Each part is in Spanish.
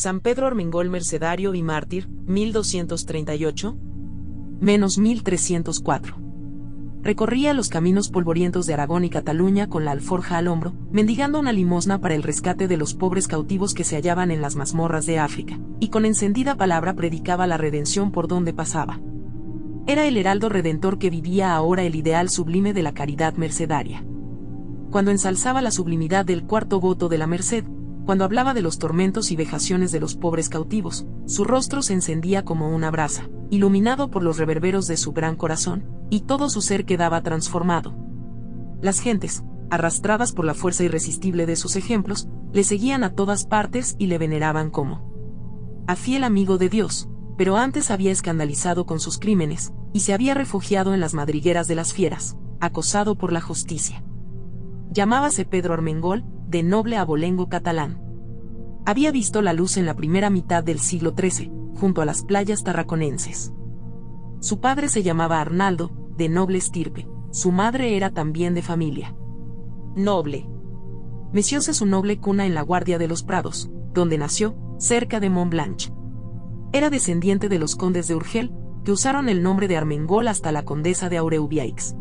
San Pedro Armengol Mercedario y Mártir, 1238, menos 1304. Recorría los caminos polvorientos de Aragón y Cataluña con la alforja al hombro, mendigando una limosna para el rescate de los pobres cautivos que se hallaban en las mazmorras de África, y con encendida palabra predicaba la redención por donde pasaba. Era el heraldo redentor que vivía ahora el ideal sublime de la caridad mercedaria. Cuando ensalzaba la sublimidad del cuarto voto de la merced, cuando hablaba de los tormentos y vejaciones de los pobres cautivos, su rostro se encendía como una brasa, iluminado por los reverberos de su gran corazón, y todo su ser quedaba transformado. Las gentes, arrastradas por la fuerza irresistible de sus ejemplos, le seguían a todas partes y le veneraban como a fiel amigo de Dios, pero antes había escandalizado con sus crímenes, y se había refugiado en las madrigueras de las fieras, acosado por la justicia. Llamábase Pedro Armengol, de noble abolengo catalán. Había visto la luz en la primera mitad del siglo XIII, junto a las playas tarraconenses. Su padre se llamaba Arnaldo, de noble estirpe, su madre era también de familia. Noble. Mecióse su noble cuna en la Guardia de los Prados, donde nació, cerca de Montblanch. Era descendiente de los condes de Urgel, que usaron el nombre de Armengol hasta la condesa de Aureubiaix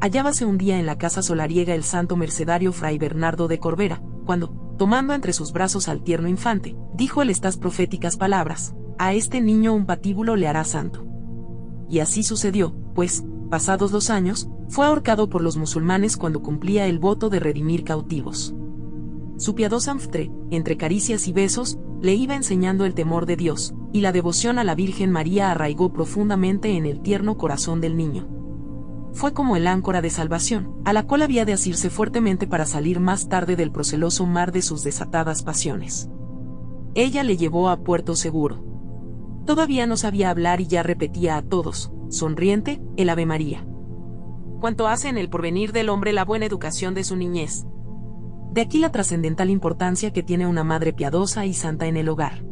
hallábase un día en la casa solariega el santo mercedario fray Bernardo de Corbera, cuando, tomando entre sus brazos al tierno infante, dijo él estas proféticas palabras, a este niño un patíbulo le hará santo. Y así sucedió, pues, pasados los años, fue ahorcado por los musulmanes cuando cumplía el voto de redimir cautivos. Su piadosa Anftre, entre caricias y besos, le iba enseñando el temor de Dios, y la devoción a la Virgen María arraigó profundamente en el tierno corazón del niño fue como el áncora de salvación, a la cual había de asirse fuertemente para salir más tarde del proceloso mar de sus desatadas pasiones. Ella le llevó a puerto seguro. Todavía no sabía hablar y ya repetía a todos, sonriente, el Ave María. Cuanto hace en el porvenir del hombre la buena educación de su niñez. De aquí la trascendental importancia que tiene una madre piadosa y santa en el hogar.